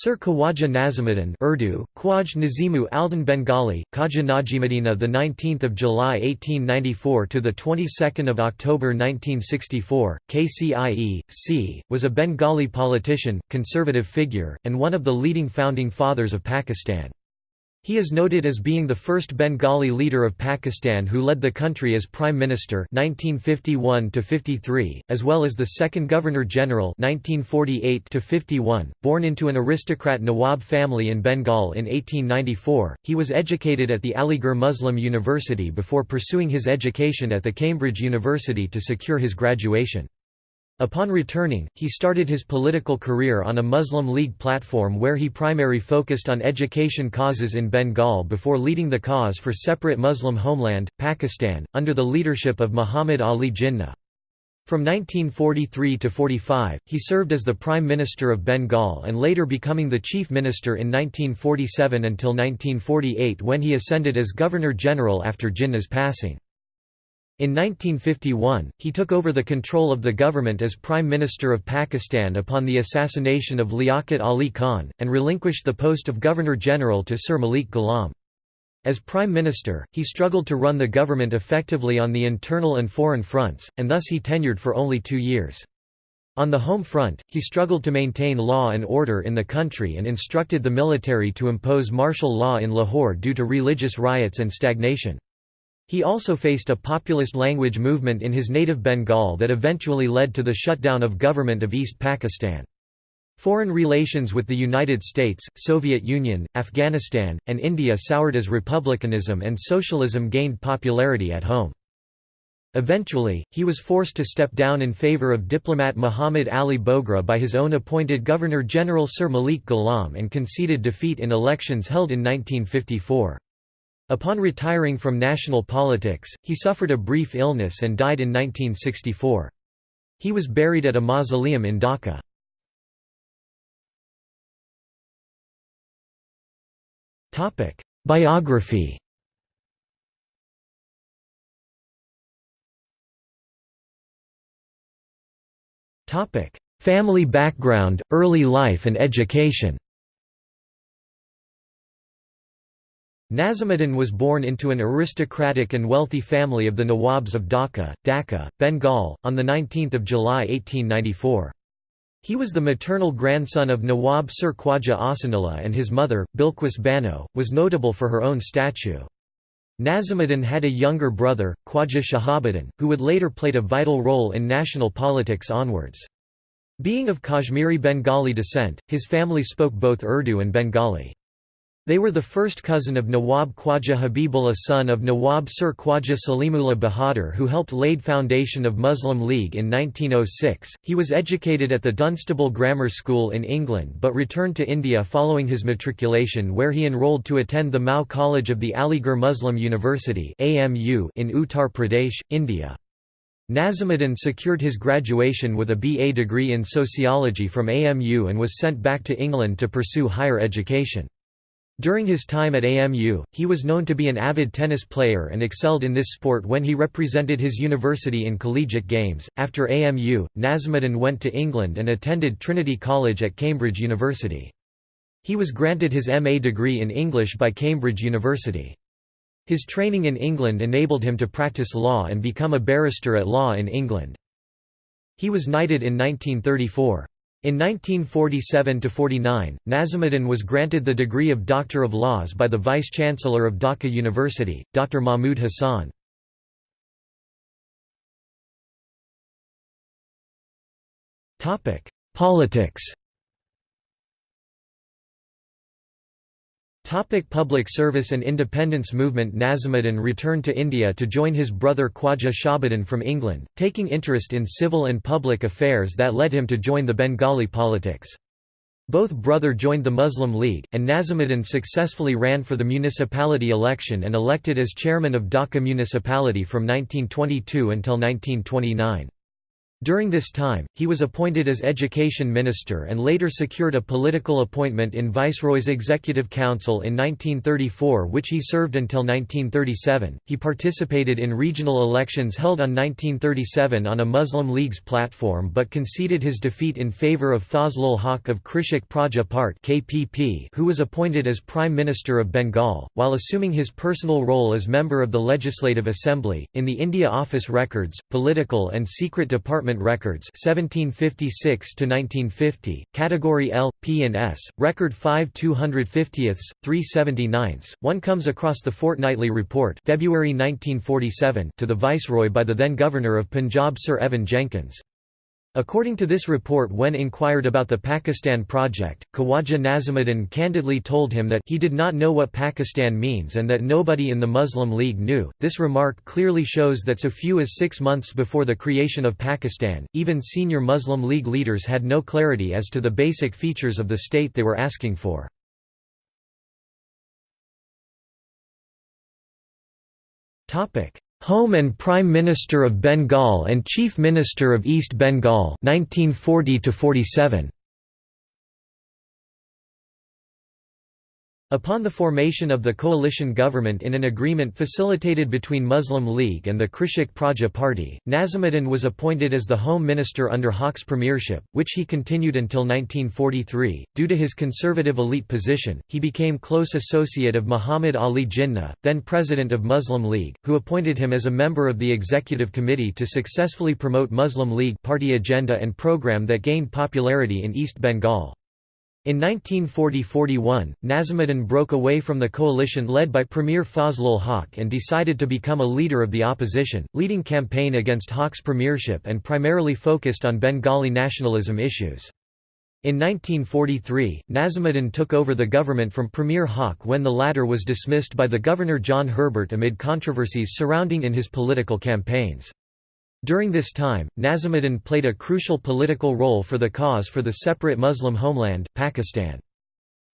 Sir Khawaja Nazimuddin Urdu, Khwaj Nazimu Aldan Bengali, Khaja Najimuddina the 19th of July 1894 to the 22nd of October 1964, KCIE, C, was a Bengali politician, conservative figure, and one of the leading founding fathers of Pakistan. He is noted as being the first Bengali leader of Pakistan who led the country as Prime Minister 1951 as well as the second Governor-General 1948 .Born into an aristocrat Nawab family in Bengal in 1894, he was educated at the Aligarh Muslim University before pursuing his education at the Cambridge University to secure his graduation. Upon returning, he started his political career on a Muslim League platform where he primarily focused on education causes in Bengal before leading the cause for separate Muslim homeland, Pakistan, under the leadership of Muhammad Ali Jinnah. From 1943 to 45, he served as the Prime Minister of Bengal and later becoming the Chief Minister in 1947 until 1948 when he ascended as Governor-General after Jinnah's passing. In 1951, he took over the control of the government as Prime Minister of Pakistan upon the assassination of Liaquat Ali Khan, and relinquished the post of Governor-General to Sir Malik Ghulam. As Prime Minister, he struggled to run the government effectively on the internal and foreign fronts, and thus he tenured for only two years. On the home front, he struggled to maintain law and order in the country and instructed the military to impose martial law in Lahore due to religious riots and stagnation. He also faced a populist language movement in his native Bengal that eventually led to the shutdown of government of East Pakistan. Foreign relations with the United States, Soviet Union, Afghanistan, and India soured as republicanism and socialism gained popularity at home. Eventually, he was forced to step down in favor of diplomat Muhammad Ali Bogra by his own appointed Governor-General Sir Malik Ghulam and conceded defeat in elections held in 1954. Upon retiring from national politics, he suffered a brief illness and died in 1964. He was buried at a mausoleum in Dhaka. Biography Family background, early life and education Nazimuddin was born into an aristocratic and wealthy family of the Nawabs of Dhaka, Dhaka, Bengal, on 19 July 1894. He was the maternal grandson of Nawab Sir Khwaja Ahsanullah and his mother, Bilquis Bano, was notable for her own statue. Nazimuddin had a younger brother, Khwaja Shahabuddin, who would later played a vital role in national politics onwards. Being of Kashmiri Bengali descent, his family spoke both Urdu and Bengali. They were the first cousin of Nawab Khwaja Habibullah son of Nawab Sir Khwaja Salimullah Bahadur who helped laid foundation of Muslim League in 1906. He was educated at the Dunstable Grammar School in England but returned to India following his matriculation where he enrolled to attend the Mao College of the Aligarh Muslim University AMU in Uttar Pradesh, India. Nazimuddin secured his graduation with a BA degree in sociology from AMU and was sent back to England to pursue higher education. During his time at AMU, he was known to be an avid tennis player and excelled in this sport when he represented his university in collegiate games. After AMU, Nazimuddin went to England and attended Trinity College at Cambridge University. He was granted his MA degree in English by Cambridge University. His training in England enabled him to practice law and become a barrister at law in England. He was knighted in 1934. In 1947–49, Nazimuddin was granted the degree of Doctor of Laws by the Vice-Chancellor of Dhaka University, Dr. Mahmud Hassan. Politics Topic public service and independence movement Nazimuddin returned to India to join his brother Khwaja Shahabuddin from England, taking interest in civil and public affairs that led him to join the Bengali politics. Both brother joined the Muslim League, and Nazimuddin successfully ran for the municipality election and elected as chairman of Dhaka municipality from 1922 until 1929. During this time, he was appointed as Education Minister and later secured a political appointment in Viceroy's Executive Council in 1934 which he served until 1937. He participated in regional elections held on 1937 on a Muslim League's platform but conceded his defeat in favour of Fazlul Haq of Krishak Praja Part KPP who was appointed as Prime Minister of Bengal, while assuming his personal role as member of the Legislative Assembly. In the India Office Records, Political and Secret Department Records 1756 to 1950 Category L P and S Record 5 250ths 379ths one comes across the fortnightly report February 1947 to the Viceroy by the then Governor of Punjab Sir Evan Jenkins According to this report when inquired about the Pakistan project, Khawaja Nazimuddin candidly told him that he did not know what Pakistan means and that nobody in the Muslim League knew. This remark clearly shows that so few as six months before the creation of Pakistan, even senior Muslim League leaders had no clarity as to the basic features of the state they were asking for. Home and Prime Minister of Bengal and Chief Minister of East Bengal 1940 47 Upon the formation of the coalition government in an agreement facilitated between Muslim League and the Krishak Praja Party, Nazimuddin was appointed as the Home Minister under Haq's premiership, which he continued until 1943. Due to his conservative elite position, he became close associate of Muhammad Ali Jinnah, then president of Muslim League, who appointed him as a member of the executive committee to successfully promote Muslim League party agenda and program that gained popularity in East Bengal. In 1940–41, Nazimuddin broke away from the coalition led by Premier Fazlul Haq and decided to become a leader of the opposition, leading campaign against Haq's premiership and primarily focused on Bengali nationalism issues. In 1943, Nazimuddin took over the government from Premier Haq when the latter was dismissed by the Governor John Herbert amid controversies surrounding in his political campaigns. During this time, Nazimuddin played a crucial political role for the cause for the separate Muslim homeland, Pakistan.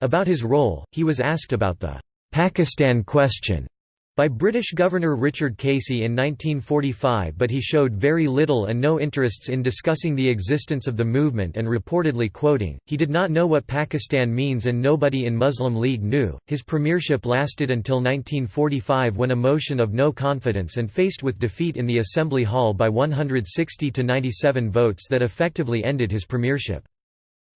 About his role, he was asked about the Pakistan question by British Governor Richard Casey in 1945 but he showed very little and no interests in discussing the existence of the movement and reportedly quoting, he did not know what Pakistan means and nobody in Muslim League knew. His premiership lasted until 1945 when a motion of no confidence and faced with defeat in the Assembly Hall by 160 to 97 votes that effectively ended his premiership.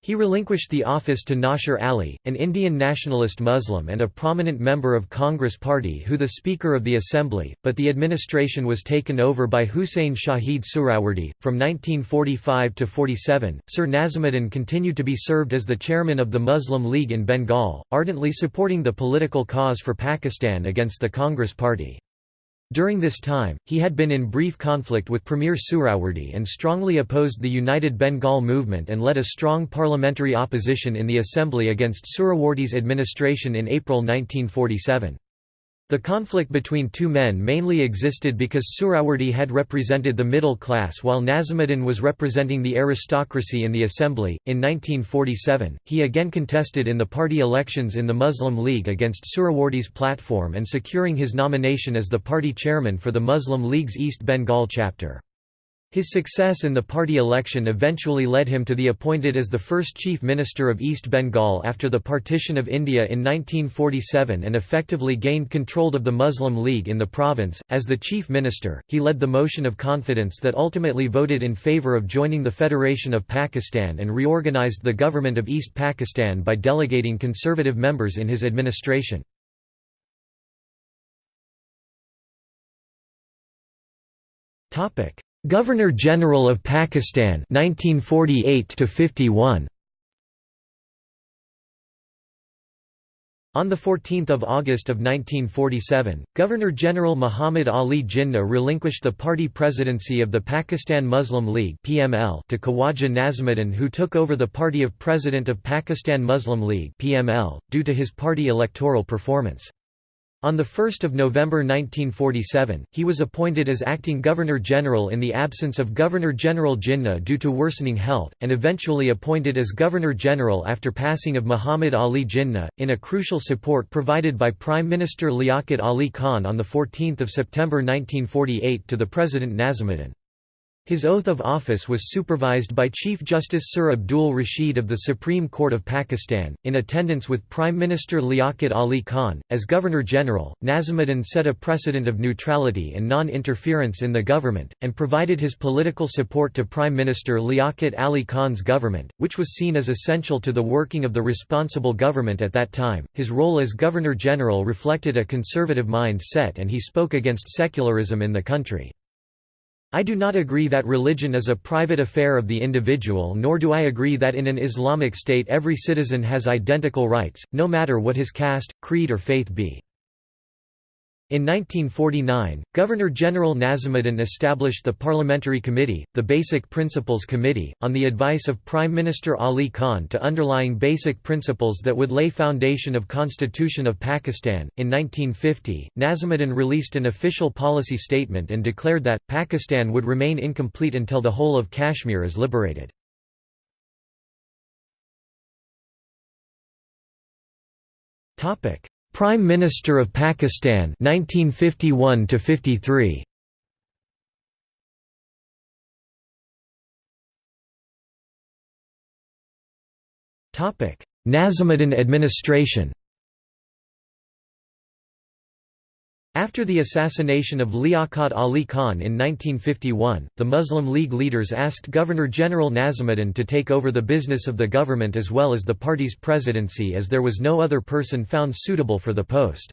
He relinquished the office to Nasir Ali, an Indian nationalist Muslim and a prominent member of Congress Party who the Speaker of the Assembly, but the administration was taken over by Huseyn Shaheed Suhrawardy. From 1945 to 47, Sir Nazimuddin continued to be served as the chairman of the Muslim League in Bengal, ardently supporting the political cause for Pakistan against the Congress Party. During this time, he had been in brief conflict with Premier Suhrawardy and strongly opposed the United Bengal movement and led a strong parliamentary opposition in the assembly against Suhrawardy's administration in April 1947. The conflict between two men mainly existed because Suhrawardy had represented the middle class while Nazimuddin was representing the aristocracy in the assembly. In 1947, he again contested in the party elections in the Muslim League against Suhrawardy's platform and securing his nomination as the party chairman for the Muslim League's East Bengal chapter. His success in the party election eventually led him to be appointed as the first Chief Minister of East Bengal after the partition of India in 1947 and effectively gained control of the Muslim League in the province. As the Chief Minister, he led the motion of confidence that ultimately voted in favour of joining the Federation of Pakistan and reorganised the government of East Pakistan by delegating conservative members in his administration. Topic Governor-General of Pakistan 1948 to 51 On 14 August of 1947, Governor-General Muhammad Ali Jinnah relinquished the party presidency of the Pakistan Muslim League (PML) to Khawaja Nazimuddin who took over the party of President of Pakistan Muslim League (PML) due to his party electoral performance. On 1 November 1947, he was appointed as acting Governor-General in the absence of Governor-General Jinnah due to worsening health, and eventually appointed as Governor-General after passing of Muhammad Ali Jinnah, in a crucial support provided by Prime Minister Liaquat Ali Khan on 14 September 1948 to the President Nazimuddin. His oath of office was supervised by Chief Justice Sir Abdul Rashid of the Supreme Court of Pakistan, in attendance with Prime Minister Liaquat Ali Khan. As Governor General, Nazimuddin set a precedent of neutrality and non interference in the government, and provided his political support to Prime Minister Liaquat Ali Khan's government, which was seen as essential to the working of the responsible government at that time. His role as Governor General reflected a conservative mindset and he spoke against secularism in the country. I do not agree that religion is a private affair of the individual nor do I agree that in an Islamic state every citizen has identical rights, no matter what his caste, creed or faith be. In 1949, Governor-General Nazimuddin established the Parliamentary Committee, the Basic Principles Committee, on the advice of Prime Minister Ali Khan to underlying basic principles that would lay foundation of Constitution of Pakistan. In 1950, Nazimuddin released an official policy statement and declared that, Pakistan would remain incomplete until the whole of Kashmir is liberated. Prime Minister of Pakistan 1951 to 53 Topic Nazimuddin administration After the assassination of Liaquat Ali Khan in 1951, the Muslim League leaders asked Governor-General Nazimuddin to take over the business of the government as well as the party's presidency as there was no other person found suitable for the post.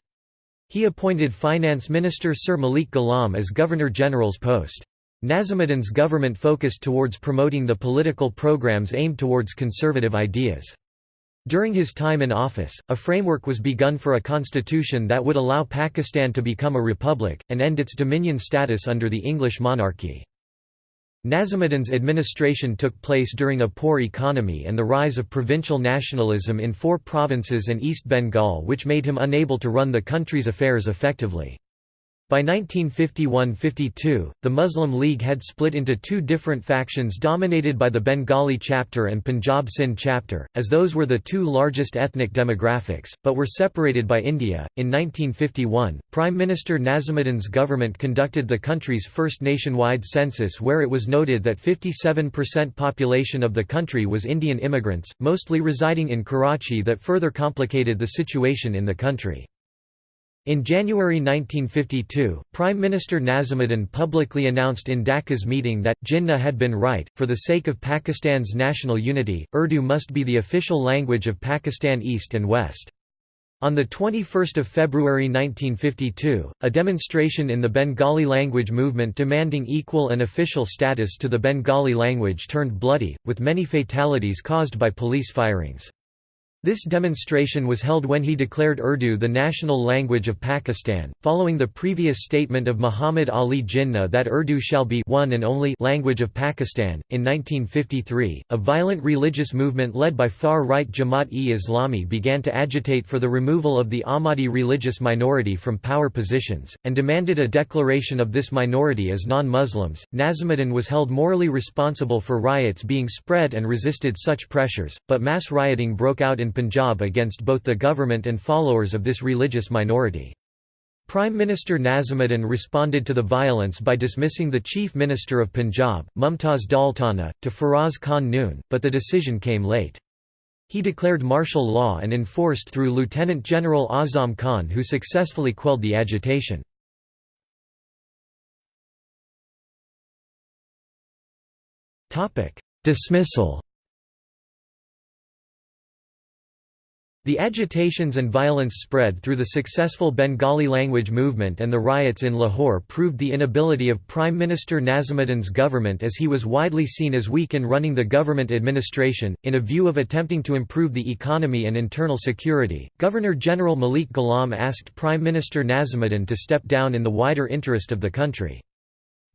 He appointed Finance Minister Sir Malik Ghulam as Governor-General's post. Nazimuddin's government focused towards promoting the political programs aimed towards conservative ideas. During his time in office, a framework was begun for a constitution that would allow Pakistan to become a republic, and end its dominion status under the English monarchy. Nazimuddin's administration took place during a poor economy and the rise of provincial nationalism in four provinces and East Bengal which made him unable to run the country's affairs effectively. By 1951–52, the Muslim League had split into two different factions dominated by the Bengali chapter and Punjab Sindh chapter, as those were the two largest ethnic demographics, but were separated by India. In 1951, Prime Minister Nazimuddin's government conducted the country's first nationwide census where it was noted that 57% population of the country was Indian immigrants, mostly residing in Karachi that further complicated the situation in the country. In January 1952, Prime Minister Nazimuddin publicly announced in Dhaka's meeting that, Jinnah had been right, for the sake of Pakistan's national unity, Urdu must be the official language of Pakistan East and West. On 21 February 1952, a demonstration in the Bengali language movement demanding equal and official status to the Bengali language turned bloody, with many fatalities caused by police firings. This demonstration was held when he declared Urdu the national language of Pakistan, following the previous statement of Muhammad Ali Jinnah that Urdu shall be one and only language of Pakistan. In 1953, a violent religious movement led by far-right Jamaat-e-Islami began to agitate for the removal of the Ahmadi religious minority from power positions, and demanded a declaration of this minority as non-Muslims. Nazimuddin was held morally responsible for riots being spread and resisted such pressures, but mass rioting broke out in Punjab against both the government and followers of this religious minority. Prime Minister Nazimuddin responded to the violence by dismissing the Chief Minister of Punjab, Mumtaz Daultana, to Feroz Khan Noon, but the decision came late. He declared martial law and enforced through Lieutenant General Azam Khan who successfully quelled the agitation. Dismissal The agitations and violence spread through the successful Bengali language movement and the riots in Lahore proved the inability of Prime Minister Nazimuddin's government as he was widely seen as weak in running the government administration. In a view of attempting to improve the economy and internal security, Governor General Malik Ghulam asked Prime Minister Nazimuddin to step down in the wider interest of the country.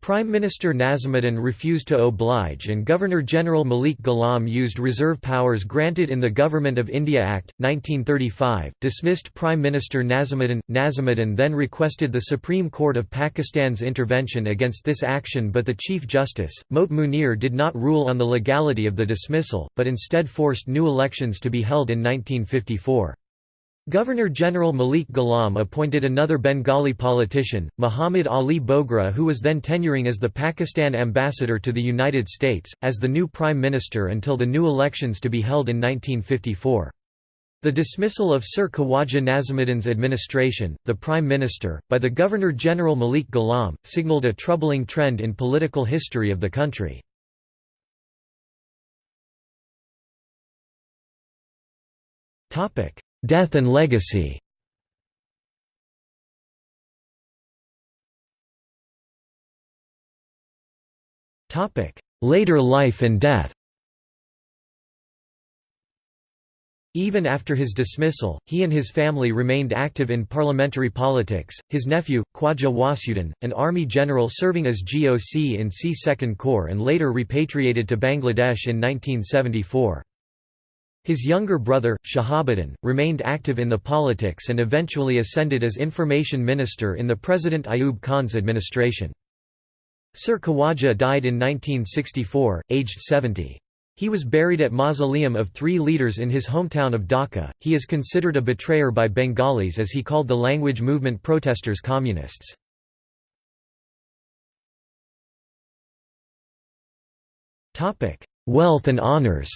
Prime Minister Nazimuddin refused to oblige and Governor-General Malik Ghulam used reserve powers granted in the Government of India Act, 1935, dismissed Prime Minister Nazimuddin. Nazimuddin then requested the Supreme Court of Pakistan's intervention against this action but the Chief Justice, Mot Munir did not rule on the legality of the dismissal, but instead forced new elections to be held in 1954. Governor-General Malik Ghulam appointed another Bengali politician, Muhammad Ali Bogra who was then tenuring as the Pakistan ambassador to the United States, as the new prime minister until the new elections to be held in 1954. The dismissal of Sir Khawaja Nazimuddin's administration, the Prime Minister, by the Governor-General Malik Ghulam, signalled a troubling trend in political history of the country. Death and legacy Later life and death Even after his dismissal, he and his family remained active in parliamentary politics. His nephew, Khwaja Wasiuddin, an army general serving as GOC in C Second Corps and later repatriated to Bangladesh in 1974. His younger brother, Shahabuddin, remained active in the politics and eventually ascended as information minister in the President Ayub Khan's administration. Sir Khawaja died in 1964, aged 70. He was buried at Mausoleum of Three Leaders in his hometown of Dhaka. He is considered a betrayer by Bengalis as he called the language movement protesters communists. Wealth and honours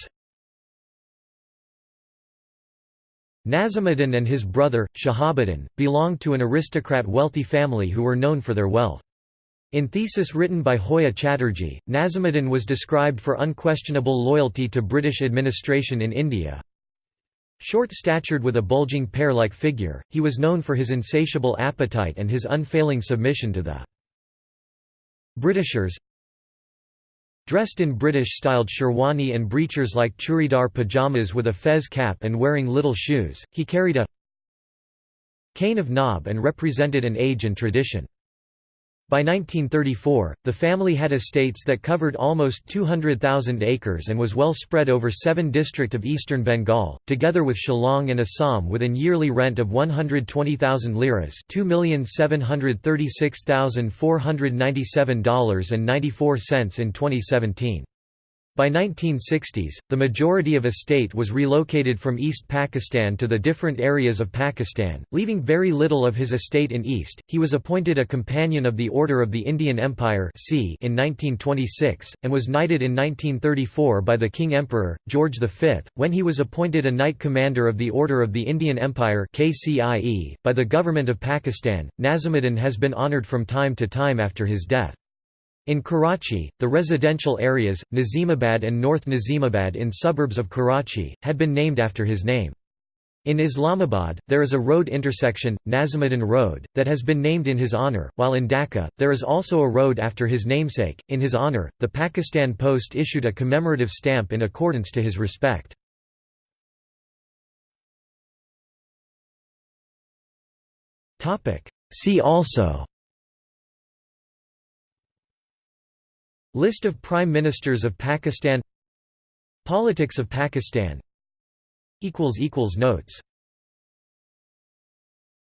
Nazimuddin and his brother, Shahabuddin, belonged to an aristocrat wealthy family who were known for their wealth. In thesis written by Hoya Chatterjee, Nazimuddin was described for unquestionable loyalty to British administration in India. Short-statured with a bulging pear-like figure, he was known for his insatiable appetite and his unfailing submission to the Britishers, Dressed in British-styled sherwani and breechers like churidar pajamas with a fez cap and wearing little shoes, he carried a cane of knob and represented an age and tradition. By 1934, the family had estates that covered almost 200,000 acres and was well spread over seven districts of eastern Bengal, together with Shillong and Assam with an yearly rent of 120,000 liras $2,736,497.94 in 2017. By 1960s, the majority of estate was relocated from East Pakistan to the different areas of Pakistan, leaving very little of his estate in East. He was appointed a Companion of the Order of the Indian Empire in 1926, and was knighted in 1934 by the King Emperor, George V, when he was appointed a Knight Commander of the Order of the Indian Empire by the Government of Pakistan. Nazimuddin has been honoured from time to time after his death. In Karachi, the residential areas, Nazimabad and North Nazimabad in suburbs of Karachi, had been named after his name. In Islamabad, there is a road intersection, Nazimuddin Road, that has been named in his honour, while in Dhaka, there is also a road after his namesake. In his honour, the Pakistan Post issued a commemorative stamp in accordance to his respect. See also List of Prime Ministers of Pakistan Politics of Pakistan Notes